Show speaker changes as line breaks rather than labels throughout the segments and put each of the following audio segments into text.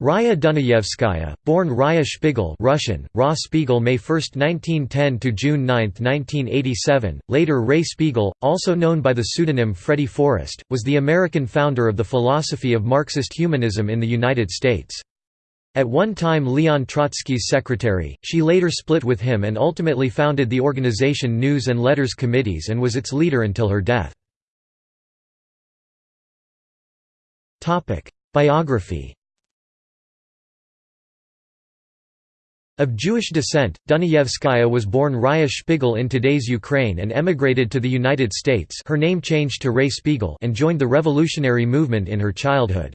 Raya Dunayevskaya, born Raya Spiegel Russian, Ra Spiegel May 1, 1910 to June 9, 1987, later Ray Spiegel, also known by the pseudonym Freddie Forrest, was the American founder of the philosophy of Marxist humanism in the United States. At one time Leon Trotsky's secretary, she later split with him and ultimately founded the organization News and Letters Committees and was its leader until her death. Biography Of Jewish descent, Dunayevskaya was born Raya Spiegel in today's Ukraine and emigrated to the United States her name changed to Ray Spiegel and joined the revolutionary movement in her childhood.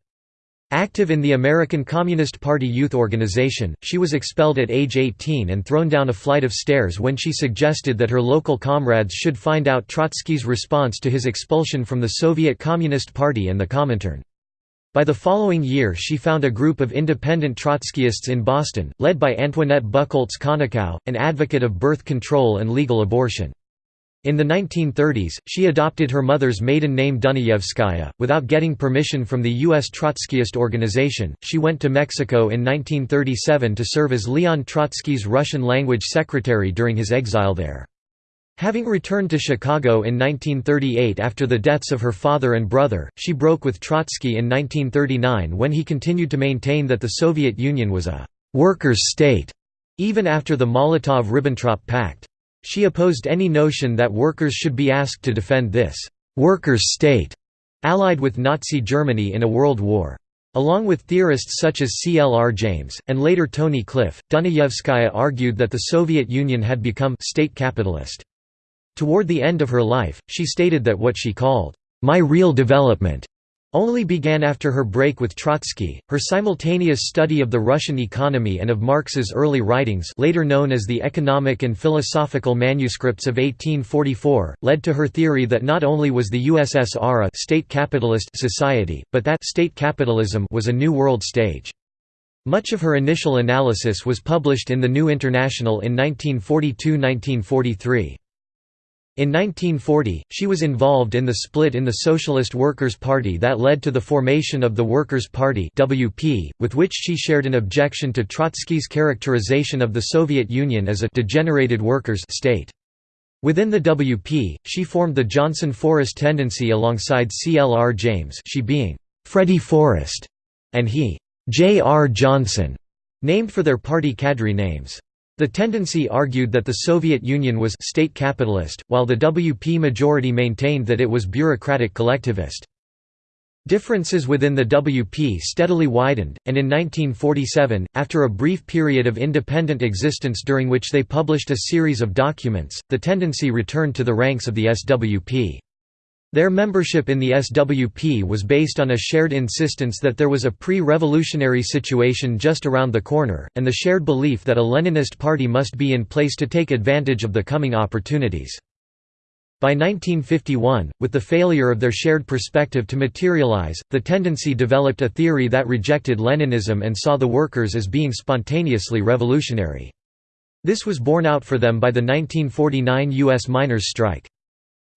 Active in the American Communist Party youth organization, she was expelled at age 18 and thrown down a flight of stairs when she suggested that her local comrades should find out Trotsky's response to his expulsion from the Soviet Communist Party and the Comintern. By the following year she found a group of independent Trotskyists in Boston, led by Antoinette Buchholz Konikow, an advocate of birth control and legal abortion. In the 1930s, she adopted her mother's maiden name Dunayevskaya. Without getting permission from the U.S. Trotskyist organization, she went to Mexico in 1937 to serve as Leon Trotsky's Russian language secretary during his exile there. Having returned to Chicago in 1938 after the deaths of her father and brother, she broke with Trotsky in 1939 when he continued to maintain that the Soviet Union was a «workers' state» even after the Molotov–Ribbentrop Pact. She opposed any notion that workers should be asked to defend this «workers' state» allied with Nazi Germany in a world war. Along with theorists such as C. L. R. James, and later Tony Cliff, Dunayevskaya argued that the Soviet Union had become «state capitalist». Toward the end of her life, she stated that what she called, "...my real development," only began after her break with Trotsky. Her simultaneous study of the Russian economy and of Marx's early writings, later known as the Economic and Philosophical Manuscripts of 1844, led to her theory that not only was the USSR a state capitalist society, but that state capitalism was a new world stage. Much of her initial analysis was published in the New International in 1942–1943. In 1940, she was involved in the split in the Socialist Workers' Party that led to the formation of the Workers' Party (WP), with which she shared an objection to Trotsky's characterization of the Soviet Union as a degenerated workers' state. Within the WP, she formed the Johnson-Forrest tendency alongside C. L. R. James, she being Freddie Forrest, and he J. R. Johnson, named for their party cadre names. The tendency argued that the Soviet Union was state capitalist, while the WP majority maintained that it was bureaucratic collectivist. Differences within the WP steadily widened, and in 1947, after a brief period of independent existence during which they published a series of documents, the tendency returned to the ranks of the SWP. Their membership in the SWP was based on a shared insistence that there was a pre-revolutionary situation just around the corner, and the shared belief that a Leninist party must be in place to take advantage of the coming opportunities. By 1951, with the failure of their shared perspective to materialize, the tendency developed a theory that rejected Leninism and saw the workers as being spontaneously revolutionary. This was borne out for them by the 1949 U.S. miners' strike.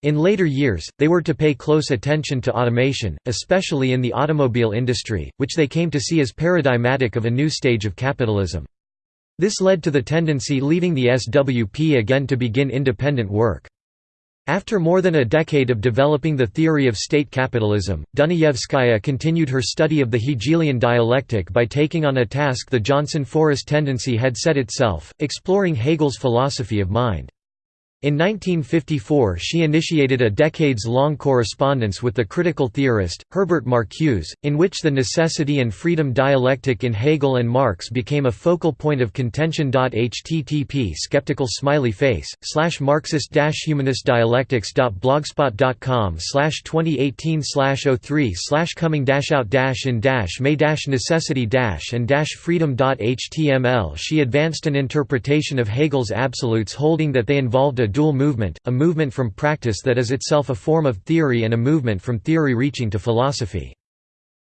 In later years, they were to pay close attention to automation, especially in the automobile industry, which they came to see as paradigmatic of a new stage of capitalism. This led to the tendency leaving the SWP again to begin independent work. After more than a decade of developing the theory of state capitalism, Dunayevskaya continued her study of the Hegelian dialectic by taking on a task the Johnson-Forrest tendency had set itself, exploring Hegel's philosophy of mind. In 1954 she initiated a decades-long correspondence with the critical theorist, Herbert Marcuse, in which the necessity and freedom dialectic in Hegel and Marx became a focal point of contention. http skeptical smiley face, slash Marxist humanist dialectics.blogspot.com slash 2018 slash 03 slash coming out in may necessity and freedom.html She advanced an interpretation of Hegel's absolutes holding that they involved a dual movement, a movement from practice that is itself a form of theory and a movement from theory reaching to philosophy.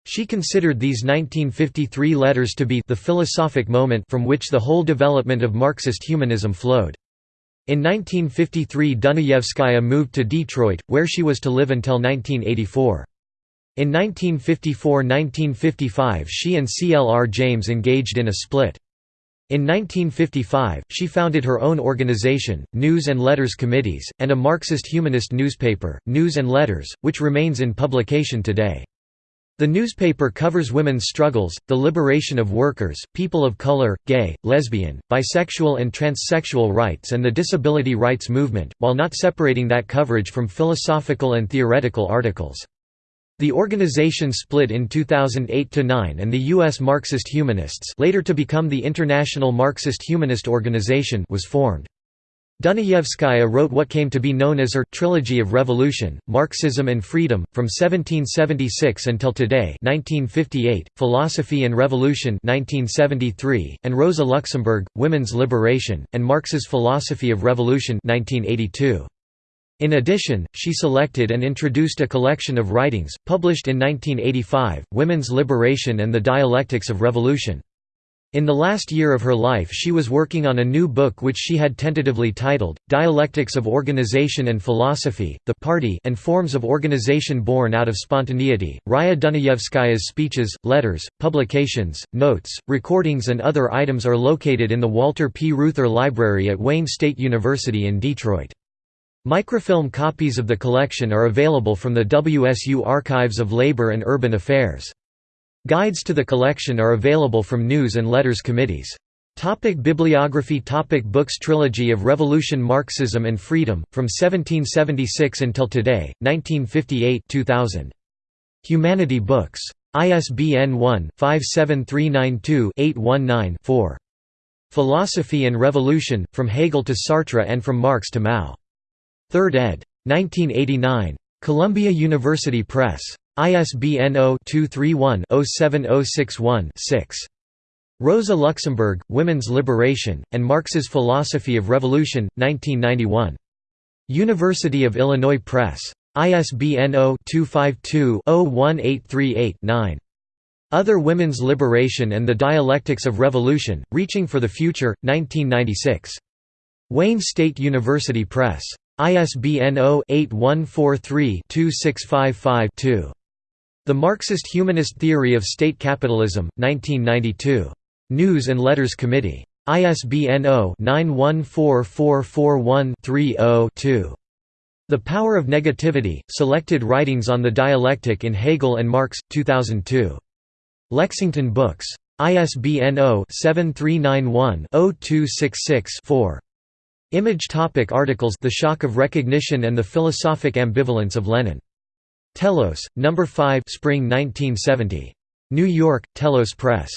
She considered these 1953 letters to be the philosophic moment from which the whole development of Marxist humanism flowed. In 1953 Dunayevskaya moved to Detroit, where she was to live until 1984. In 1954–1955 she and C. L. R. James engaged in a split. In 1955, she founded her own organization, News and Letters Committees, and a Marxist-humanist newspaper, News and Letters, which remains in publication today. The newspaper covers women's struggles, the liberation of workers, people of color, gay, lesbian, bisexual and transsexual rights and the disability rights movement, while not separating that coverage from philosophical and theoretical articles. The organization split in 2008–9 and the U.S. Marxist Humanists later to become the International Marxist Humanist Organization was formed. Dunayevskaya wrote what came to be known as her «Trilogy of Revolution», Marxism and Freedom, from 1776 until today 1958, Philosophy and Revolution 1973, and Rosa Luxemburg, Women's Liberation, and Marx's Philosophy of Revolution 1982. In addition, she selected and introduced a collection of writings, published in 1985, Women's Liberation and the Dialectics of Revolution. In the last year of her life she was working on a new book which she had tentatively titled, Dialectics of Organization and Philosophy, the Party and Forms of Organization Born Out of Spontaneity. Raya Dunayevskaya's speeches, letters, publications, notes, recordings and other items are located in the Walter P. Reuther Library at Wayne State University in Detroit. Microfilm copies of the collection are available from the WSU Archives of Labor and Urban Affairs. Guides to the collection are available from News and Letters Committees. Topic bibliography Topic Books Trilogy of Revolution Marxism and Freedom, from 1776 until today, 1958 2000. Humanity Books. ISBN 1-57392-819-4. Philosophy and Revolution, From Hegel to Sartre and From Marx to Mao. 3rd ed. 1989. Columbia University Press. ISBN 0-231-07061-6. Rosa Luxemburg, Women's Liberation, and Marx's Philosophy of Revolution, 1991. University of Illinois Press. ISBN 0-252-01838-9. Other Women's Liberation and the Dialectics of Revolution, Reaching for the Future, 1996. Wayne State University Press. ISBN 0-8143-2655-2. The Marxist Humanist Theory of State Capitalism, 1992. News and Letters Committee. ISBN 0-914441-30-2. The Power of Negativity, Selected Writings on the Dialectic in Hegel and Marx, 2002. Lexington Books. ISBN 0-7391-0266-4. Image topic Articles The Shock of Recognition and the Philosophic Ambivalence of Lenin. Telos, No. 5 Spring 1970. New York, Telos Press.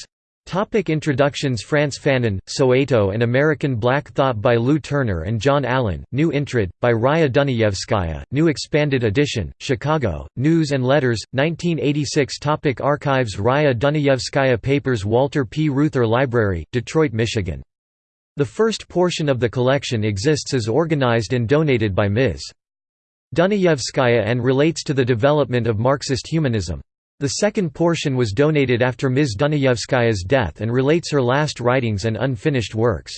Topic introductions Frantz Fanon, Soweto and American Black Thought by Lou Turner and John Allen, New Intrad, by Raya Dunayevskaya, New Expanded Edition, Chicago, News and Letters, 1986 Topic Archives Raya Dunayevskaya Papers Walter P. Reuther Library, Detroit, Michigan the first portion of the collection exists as organized and donated by Ms. Dunayevskaya and relates to the development of Marxist humanism. The second portion was donated after Ms. Dunayevskaya's death and relates her last writings and unfinished works.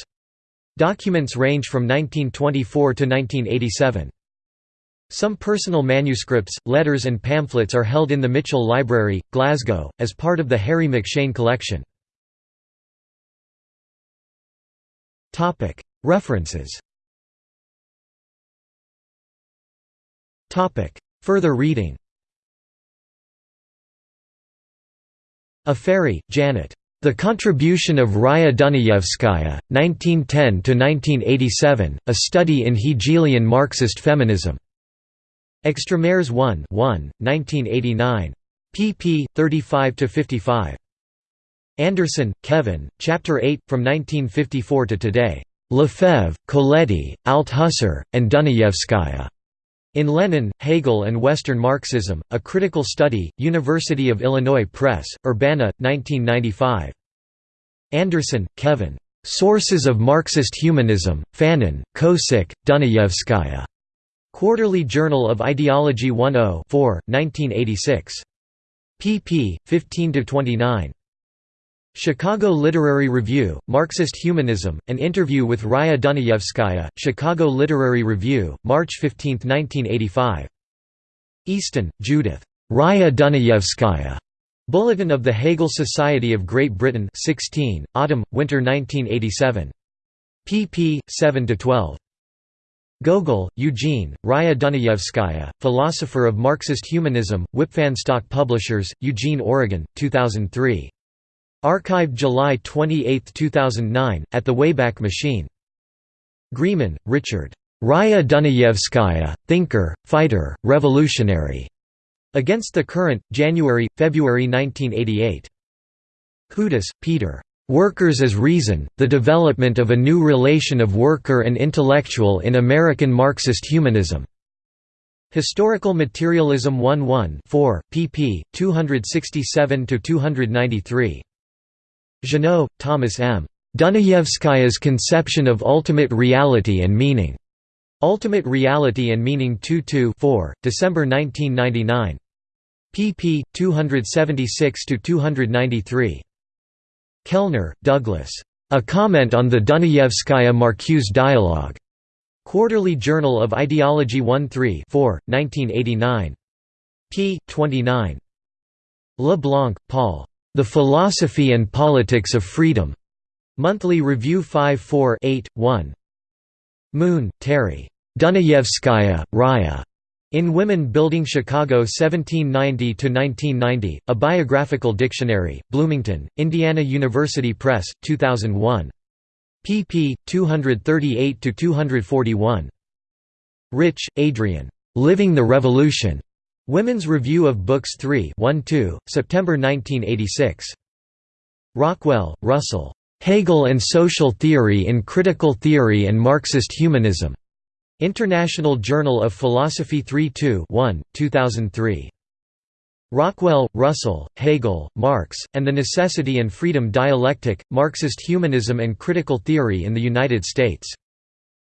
Documents range from 1924 to 1987. Some personal manuscripts, letters and pamphlets are held in the Mitchell Library, Glasgow, as part of the Harry McShane collection. References Further reading Afary, Janet. The Contribution of Raya Dunayevskaya, 1910–1987, A Study in Hegelian Marxist Feminism. Extramaires 1 1, 1989. pp. 35–55. Anderson, Kevin, Chapter 8, from 1954 to today. Lefebvre, Colletti, Althusser, and Dunayevskaya. In Lenin, Hegel and Western Marxism, A Critical Study, University of Illinois Press, Urbana, 1995. Anderson, Kevin. Sources of Marxist Humanism, Fanon, Kosík, Dunayevskaya. Quarterly Journal of Ideology 10 1986. pp. 15–29. Chicago Literary Review, Marxist Humanism, an interview with Raya Dunayevskaya, Chicago Literary Review, March 15, 1985. Easton, Judith. Raya Dunayevskaya Bulletin of the Hegel Society of Great Britain 16, Autumn, Winter 1987. pp. 7–12. Gogol, Eugene, Raya Dunayevskaya, Philosopher of Marxist Humanism, Wipf and Stock Publishers, Eugene, Oregon, 2003. Archived July 28, 2009, at the Wayback Machine. Greeman, Richard. Raya Dunayevskaya, Thinker, Fighter, Revolutionary. Against the Current, January, February 1988. Hudis, Peter. Workers as Reason, The Development of a New Relation of Worker and Intellectual in American Marxist Humanism. Historical Materialism 1 1 pp. 267–293. Jeannot, Thomas M. Dunayevskaya's Conception of Ultimate Reality and Meaning. Ultimate Reality and Meaning 2 4, December 1999. pp. 276–293. Kellner, Douglas. A Comment on the Dunayevskaya-Marcuse Dialogue. Quarterly Journal of Ideology 1 3 4, 1989. p. 29. LeBlanc, Paul. The Philosophy and Politics of Freedom. Monthly Review 5 4 8, 1. Moon, Terry. Dunayevskaya, Raya. In Women Building Chicago 1790–1990, A Biographical Dictionary, Bloomington, Indiana University Press, 2001. pp. 238–241. Rich, Adrienne. Living the Revolution. Women's Review of Books 3 1 2, September 1986. Rockwell, Russell. Hegel and Social Theory in Critical Theory and Marxist Humanism. International Journal of Philosophy 3 2 1, 2003. Rockwell, Russell, Hegel, Marx, and the Necessity and Freedom Dialectic, Marxist Humanism and Critical Theory in the United States.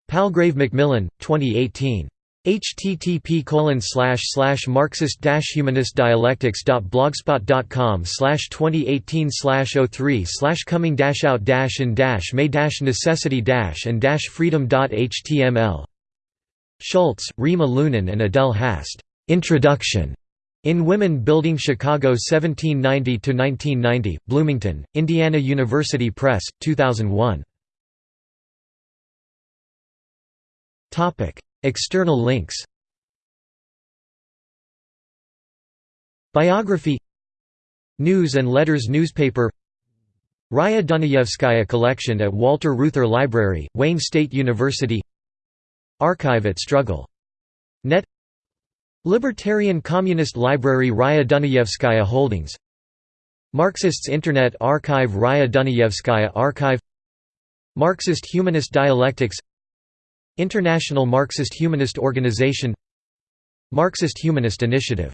Palgrave Macmillan, 2018 http colon slash slash marxist humanist dialectics.blogspot.com slash 2018 slash 03 slash coming dash out dash in dash may dash necessity dash and dash freedom.html Schultz, Rima Lunin and Adele Hast. Introduction. In Women Building Chicago 1790–1990, Bloomington, Indiana University Press, 2001. External links. Biography. News and Letters newspaper. Raya Dunayevskaya collection at Walter Reuther Library, Wayne State University. Archive at Struggle. Net. Libertarian Communist Library Raya Dunayevskaya Holdings. Marxists Internet Archive Raya Dunayevskaya Archive. Marxist Humanist Dialectics International Marxist Humanist Organization Marxist Humanist Initiative